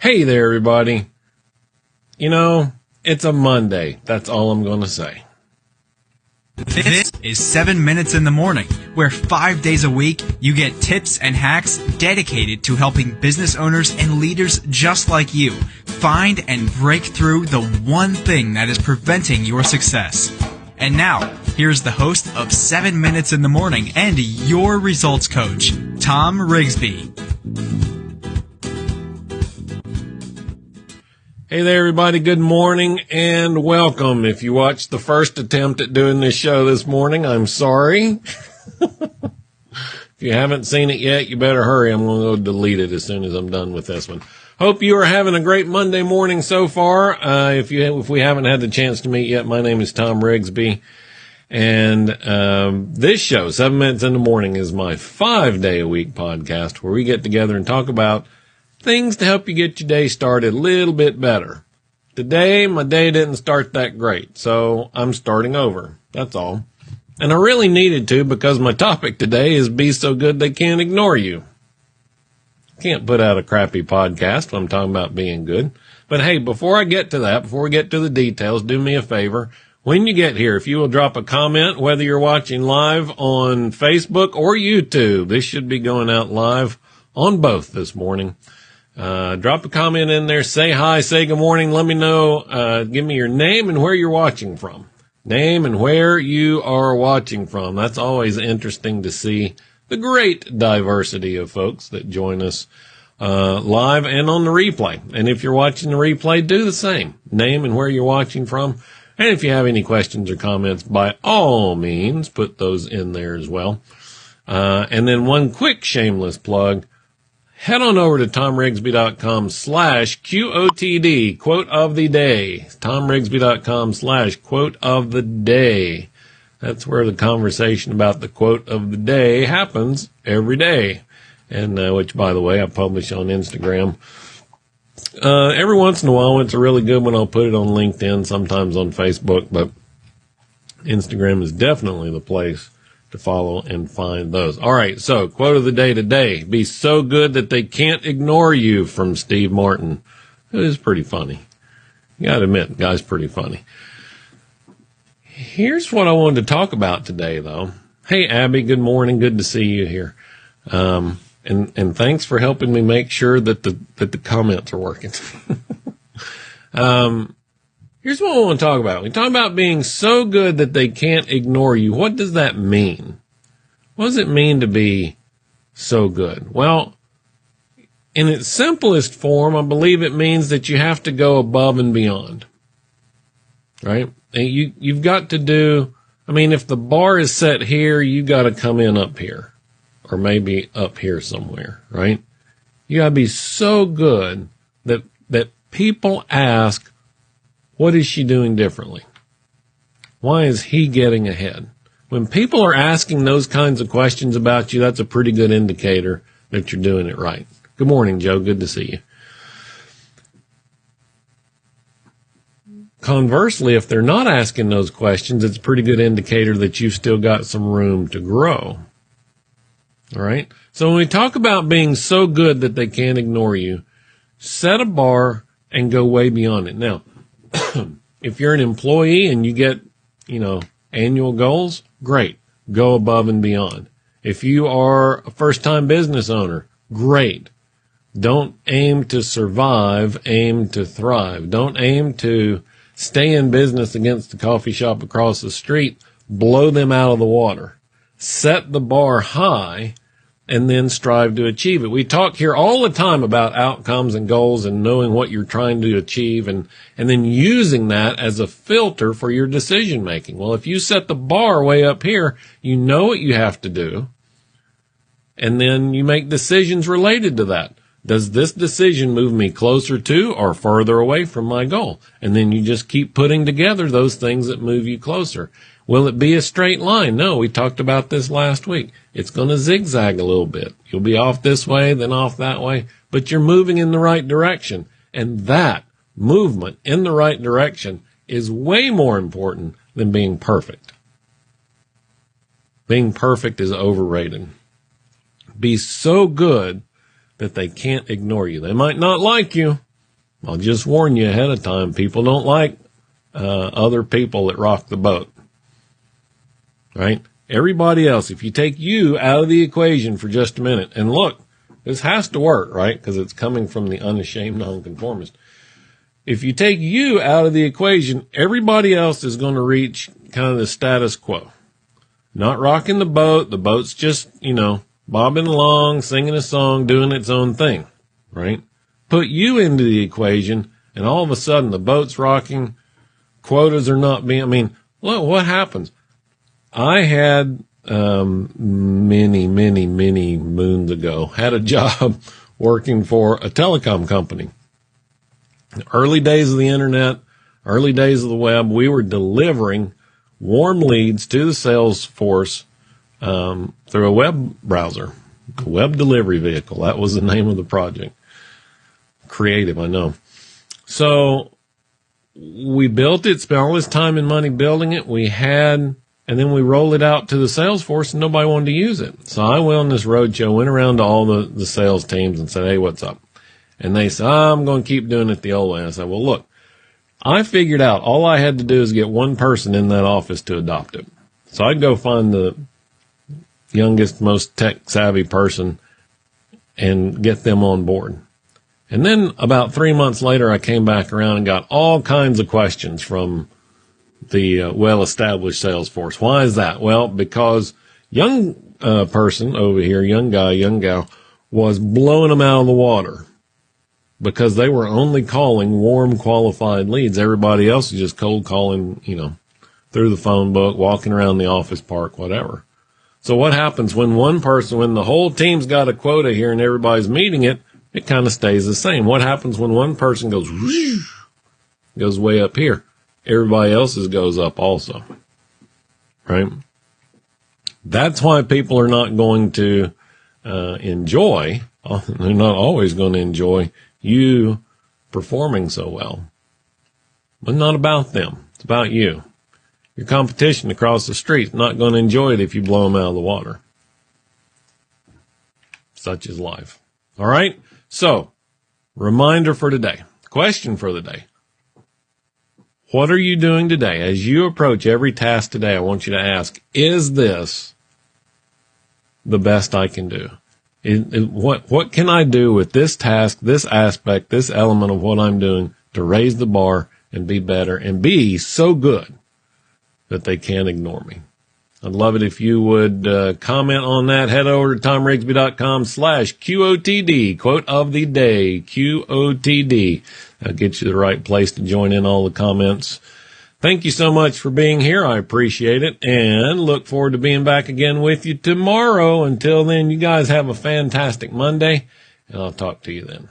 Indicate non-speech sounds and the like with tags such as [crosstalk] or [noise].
Hey there, everybody. You know, it's a Monday. That's all I'm going to say. This is 7 Minutes in the Morning, where five days a week you get tips and hacks dedicated to helping business owners and leaders just like you find and break through the one thing that is preventing your success. And now, here's the host of 7 Minutes in the Morning and your results coach, Tom Rigsby. Hey there, everybody. Good morning and welcome. If you watched the first attempt at doing this show this morning, I'm sorry. [laughs] if you haven't seen it yet, you better hurry. I'm going to go delete it as soon as I'm done with this one. Hope you are having a great Monday morning so far. Uh, if you, if we haven't had the chance to meet yet, my name is Tom Rigsby. And um, this show, Seven Minutes in the Morning, is my five day a week podcast where we get together and talk about things to help you get your day started a little bit better. Today, my day didn't start that great, so I'm starting over. That's all. And I really needed to because my topic today is be so good they can't ignore you. Can't put out a crappy podcast when I'm talking about being good. But hey, before I get to that, before we get to the details, do me a favor. When you get here, if you will drop a comment, whether you're watching live on Facebook or YouTube, this should be going out live on both this morning. Uh, drop a comment in there, say hi, say good morning, let me know, uh, give me your name and where you're watching from. Name and where you are watching from. That's always interesting to see the great diversity of folks that join us, uh, live and on the replay. And if you're watching the replay, do the same. Name and where you're watching from. And if you have any questions or comments, by all means, put those in there as well. Uh, and then one quick shameless plug head on over to tomrigsby.com slash QOTD, quote of the day. tomrigsby.com slash quote of the day. That's where the conversation about the quote of the day happens every day. And, uh, which by the way, I publish on Instagram. Uh, every once in a while, when it's a really good one, I'll put it on LinkedIn, sometimes on Facebook, but Instagram is definitely the place to follow and find those. All right. So quote of the day today, be so good that they can't ignore you from Steve Martin. It is pretty funny. You gotta admit, guy's pretty funny. Here's what I wanted to talk about today though. Hey, Abby, good morning. Good to see you here. Um, and, and thanks for helping me make sure that the, that the comments are working. [laughs] um, Here's what I want to talk about. We talk about being so good that they can't ignore you. What does that mean? What does it mean to be so good? Well, in its simplest form, I believe it means that you have to go above and beyond. Right? And you, you've got to do, I mean, if the bar is set here, you got to come in up here or maybe up here somewhere, right? You got to be so good that, that people ask, what is she doing differently? Why is he getting ahead? When people are asking those kinds of questions about you, that's a pretty good indicator that you're doing it right. Good morning, Joe. Good to see you. Conversely, if they're not asking those questions, it's a pretty good indicator that you've still got some room to grow. All right. So when we talk about being so good that they can't ignore you, set a bar and go way beyond it. Now, [coughs] if you're an employee and you get, you know, annual goals, great. Go above and beyond. If you are a first time business owner, great. Don't aim to survive, aim to thrive. Don't aim to stay in business against the coffee shop across the street, blow them out of the water. Set the bar high and then strive to achieve it. We talk here all the time about outcomes and goals and knowing what you're trying to achieve and, and then using that as a filter for your decision making. Well, if you set the bar way up here, you know what you have to do. And then you make decisions related to that. Does this decision move me closer to or further away from my goal? And then you just keep putting together those things that move you closer. Will it be a straight line? No, we talked about this last week. It's going to zigzag a little bit. You'll be off this way, then off that way, but you're moving in the right direction. And that movement in the right direction is way more important than being perfect. Being perfect is overrated. Be so good that they can't ignore you. They might not like you. I'll just warn you ahead of time. People don't like uh, other people that rock the boat. Right? Everybody else, if you take you out of the equation for just a minute, and look, this has to work, right? Because it's coming from the unashamed nonconformist. If you take you out of the equation, everybody else is going to reach kind of the status quo. Not rocking the boat. The boat's just, you know, bobbing along, singing a song, doing its own thing, right? Put you into the equation and all of a sudden the boat's rocking, quotas are not being, I mean, look, what happens? I had, um, many, many, many moons ago, had a [laughs] job working for a telecom company. Early days of the internet, early days of the web, we were delivering warm leads to the sales force um, through a web browser, web delivery vehicle. That was the name of the project. Creative, I know. So we built it, spent all this time and money building it. We had, and then we rolled it out to the sales force and nobody wanted to use it. So I went on this roadshow, went around to all the, the sales teams and said, Hey, what's up? And they said, oh, I'm going to keep doing it the old way. And I said, well, look, I figured out all I had to do is get one person in that office to adopt it. So I'd go find the youngest, most tech savvy person and get them on board. And then about three months later, I came back around and got all kinds of questions from the uh, well established sales force. Why is that? Well, because young uh, person over here, young guy, young gal, was blowing them out of the water because they were only calling warm qualified leads. Everybody else is just cold calling, you know, through the phone book, walking around the office park, whatever. So what happens when one person, when the whole team's got a quota here and everybody's meeting it, it kind of stays the same. What happens when one person goes, whoosh, goes way up here? Everybody else's goes up also. Right? That's why people are not going to uh, enjoy, [laughs] they're not always going to enjoy you performing so well. But not about them. It's about you. Your competition across the street not going to enjoy it if you blow them out of the water. Such is life. All right. So reminder for today, question for the day. What are you doing today? As you approach every task today, I want you to ask, is this the best I can do? It, it, what what can I do with this task, this aspect, this element of what I'm doing to raise the bar and be better and be so good that they can't ignore me? I'd love it if you would uh, comment on that. Head over to tomrigsby.com slash QOTD, quote of the day, QOTD. That'll get you the right place to join in all the comments Thank you so much for being here. I appreciate it and look forward to being back again with you tomorrow. Until then, you guys have a fantastic Monday and I'll talk to you then.